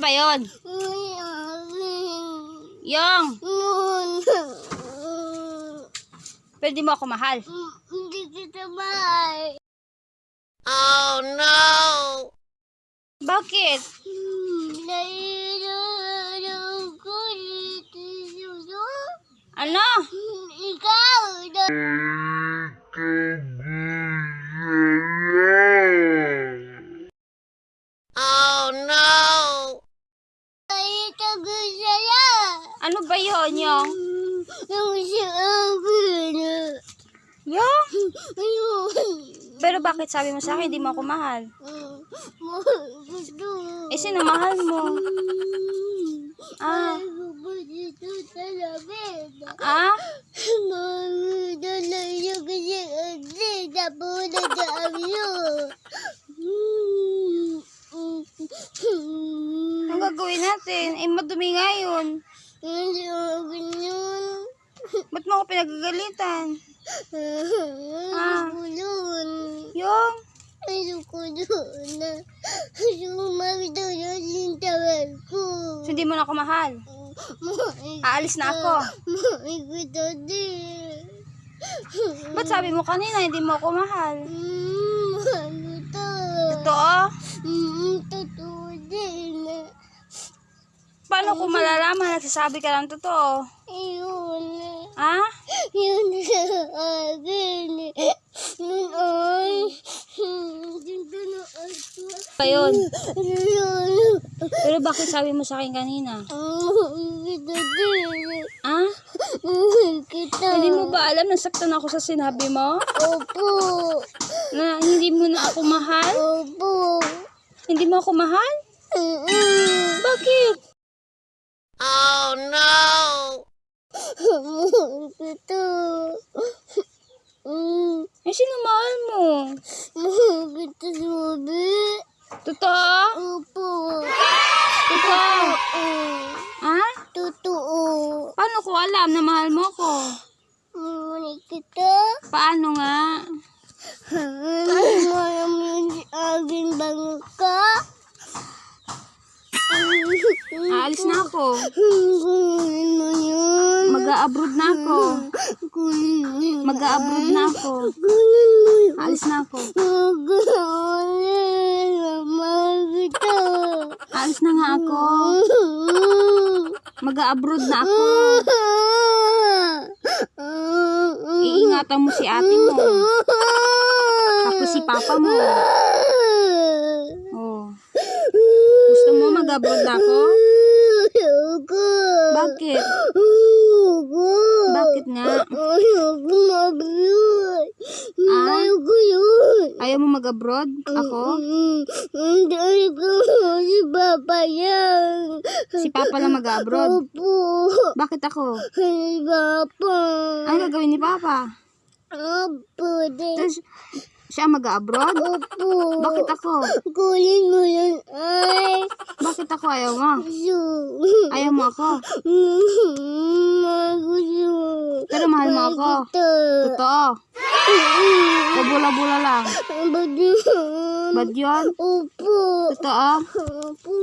ba yon? Yung, di mo ako mahal. Hindi kita mahal. Bakit? Ko dito suso. Ano? Ikaw na ay tagasaya. Ano yon yung? Ayun. Pero bakit sabi mo sa akin, di mo ako mahal? Eh, sino mahal mo? Ah. Ah? Ang gagawin natin? Eh, madumi nga yun. Hindi ako ganyan. Ba't mo ako pinagagalitan? Ayoko yun. Yung? Ayoko yun. Ayoko magdala yung tawal ko. So, hindi mo na ako mahal. Aalis na ako. Mahal kita din. Ba't sabi mo kanina, hindi mo ako mahal? Mm, kita. Totoo? Mm, Totoo din. Paano ko malalaman? Nagsasabi ka lang totoo. Ayun. Ha? Yun. Yun ay. Pa yun. Ayun. Pero bakit sabi mo sa akin kanina? Ha? Kita. Hindi mo ba alam nasaktan ako sa sinabi mo? Opo. Na hindi mo na ako mahal? Opo. Hindi mo ako mahal? Mm-mm. Bakit? Mahal kita. Mm. Eh, sino mahal mo? Mahal kita, sabi. Totoo? Opo. Totoo? Ha? Totoo. Paano ko alam na mahal mo ko? Mahal kita. Paano nga? Malam yun si akin bango ka. Aalis na ako. Mag-a-abroad na ako. Mag-a-abroad na ako. Aalis na ako. Aalis na nga ako. Mag-a-abroad na ako. Iingatan mo si ate mo. Tapos si papa mo. Oh. Gusto mo mag-abroad na ako? Bakit? Bakit nga? Ayoko mag-abroad. Ah? Ayoko yun. Ayaw mo mag-abroad? Ako? Hindi ayoko si Papa yan. Si papa lang mag-abroad? Opo. Bakit ako? Si Papa. Ano gagawin ni papa? Opo. Tapos, siya mag-abroad? Opo. Bakit ako? Kunin mo yan. Ay. Bakit ako ayaw mo? Gusto. Ayaw mo ako? Pero mahal mo ako? Totoo? O bula-bula lang? Ba't yun? Bad yun? Opo. Totoo? Opo.